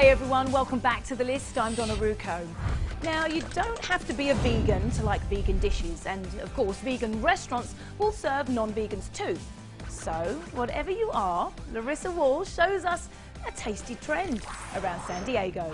Hey everyone, welcome back to the list. I'm Donna Rucco. Now, you don't have to be a vegan to like vegan dishes, and of course, vegan restaurants will serve non-vegans too. So, whatever you are, Larissa Wall shows us a tasty trend around San Diego.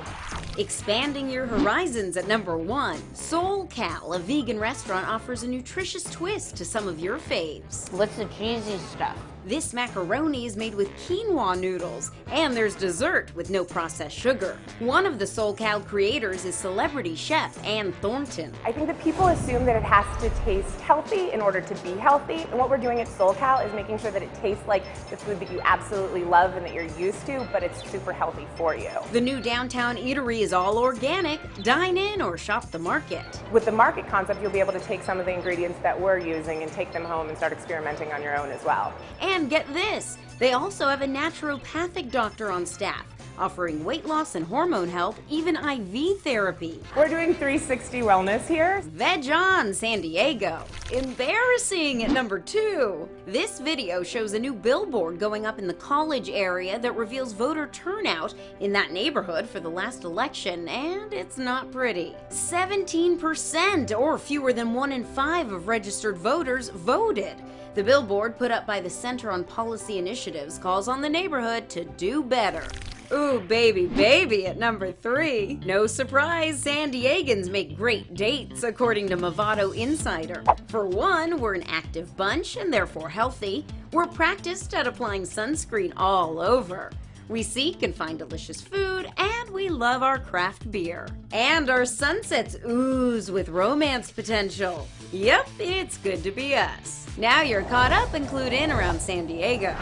Expanding your horizons at number one, Soul Cal, a vegan restaurant, offers a nutritious twist to some of your faves. What's the cheesy stuff? This macaroni is made with quinoa noodles, and there's dessert with no processed sugar. One of the Soul Cal creators is celebrity chef Ann Thornton. I think that people assume that it has to taste healthy in order to be healthy, and what we're doing at Soul Cal is making sure that it tastes like the food that you absolutely love and that you're used to, but it's super healthy for you. The new downtown eatery is all organic. Dine in or shop the market. With the market concept, you'll be able to take some of the ingredients that we're using and take them home and start experimenting on your own as well. And get this, they also have a naturopathic doctor on staff offering weight loss and hormone help, even IV therapy. We're doing 360 wellness here. Veg on San Diego. Embarrassing at number two. This video shows a new billboard going up in the college area that reveals voter turnout in that neighborhood for the last election, and it's not pretty. 17% or fewer than one in five of registered voters voted. The billboard put up by the Center on Policy Initiatives calls on the neighborhood to do better. Ooh, baby, baby at number three. No surprise, San Diegans make great dates, according to Movoto Insider. For one, we're an active bunch and therefore healthy. We're practiced at applying sunscreen all over. We seek and find delicious food, and we love our craft beer. And our sunsets ooze with romance potential. Yep, it's good to be us. Now you're caught up and clued in around San Diego.